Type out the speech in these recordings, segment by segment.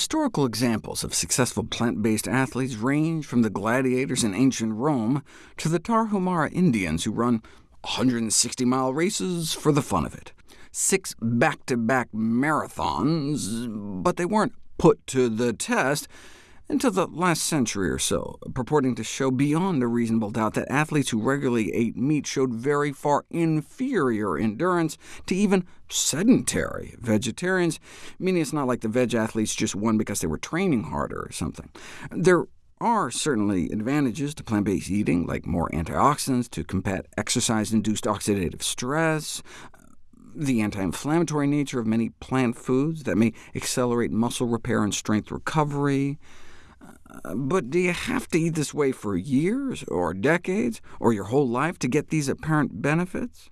Historical examples of successful plant-based athletes range from the gladiators in ancient Rome to the Tarahumara Indians who run 160-mile races for the fun of it. Six back-to-back -back marathons, but they weren't put to the test until the last century or so, purporting to show beyond a reasonable doubt that athletes who regularly ate meat showed very far inferior endurance to even sedentary vegetarians, meaning it's not like the veg athletes just won because they were training harder or something. There are certainly advantages to plant-based eating, like more antioxidants to combat exercise-induced oxidative stress, the anti-inflammatory nature of many plant foods that may accelerate muscle repair and strength recovery, but do you have to eat this way for years, or decades, or your whole life to get these apparent benefits?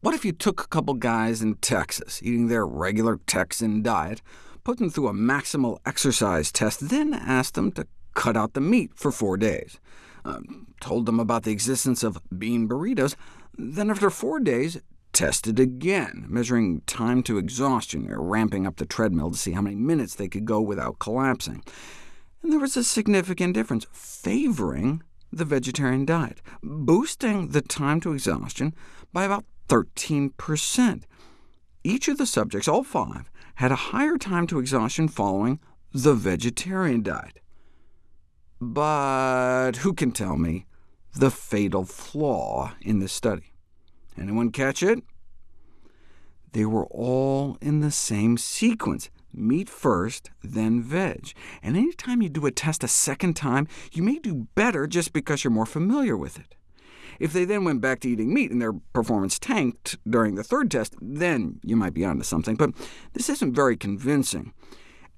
What if you took a couple guys in Texas, eating their regular Texan diet, put them through a maximal exercise test, then asked them to cut out the meat for four days, uh, told them about the existence of bean burritos, then after four days, tested again, measuring time to exhaustion, or ramping up the treadmill to see how many minutes they could go without collapsing and there was a significant difference, favoring the vegetarian diet, boosting the time to exhaustion by about 13%. Each of the subjects, all five, had a higher time to exhaustion following the vegetarian diet. But who can tell me the fatal flaw in this study? Anyone catch it? They were all in the same sequence meat first, then veg. And any time you do a test a second time, you may do better just because you're more familiar with it. If they then went back to eating meat and their performance tanked during the third test, then you might be onto something. But this isn't very convincing.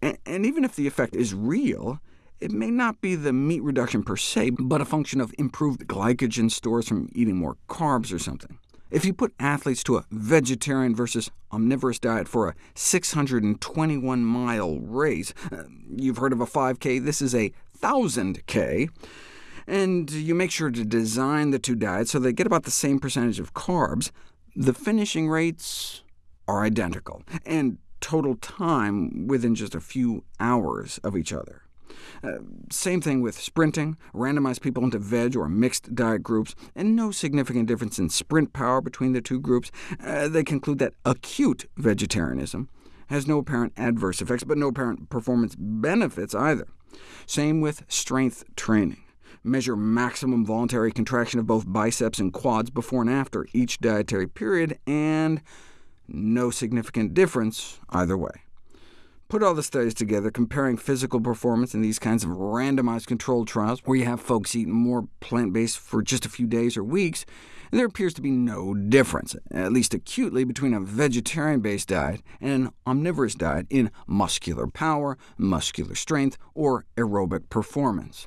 And, and even if the effect is real, it may not be the meat reduction per se, but a function of improved glycogen stores from eating more carbs or something. If you put athletes to a vegetarian versus omnivorous diet for a 621-mile race, uh, you've heard of a 5K, this is a 1,000K, and you make sure to design the two diets so they get about the same percentage of carbs, the finishing rates are identical, and total time within just a few hours of each other. Uh, same thing with sprinting, randomize people into veg or mixed diet groups, and no significant difference in sprint power between the two groups. Uh, they conclude that acute vegetarianism has no apparent adverse effects, but no apparent performance benefits either. Same with strength training. Measure maximum voluntary contraction of both biceps and quads before and after each dietary period, and no significant difference either way. Put all the studies together, comparing physical performance in these kinds of randomized controlled trials, where you have folks eating more plant-based for just a few days or weeks, and there appears to be no difference, at least acutely, between a vegetarian-based diet and an omnivorous diet in muscular power, muscular strength, or aerobic performance.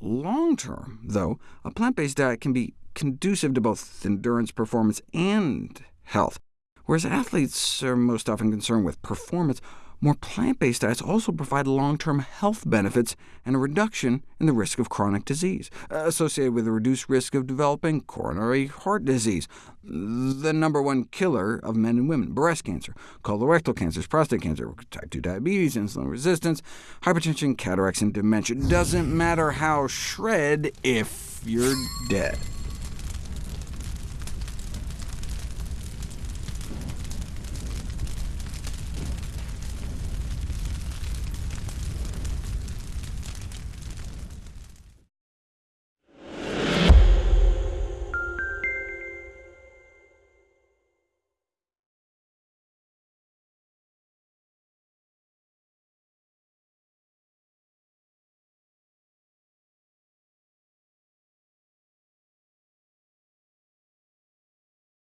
Long-term, though, a plant-based diet can be conducive to both endurance performance and health, whereas athletes are most often concerned with performance, more plant-based diets also provide long-term health benefits and a reduction in the risk of chronic disease, uh, associated with a reduced risk of developing coronary heart disease, the number one killer of men and women, breast cancer, colorectal cancers, prostate cancer, type 2 diabetes, insulin resistance, hypertension, cataracts, and dementia. Doesn't matter how shred if you're dead.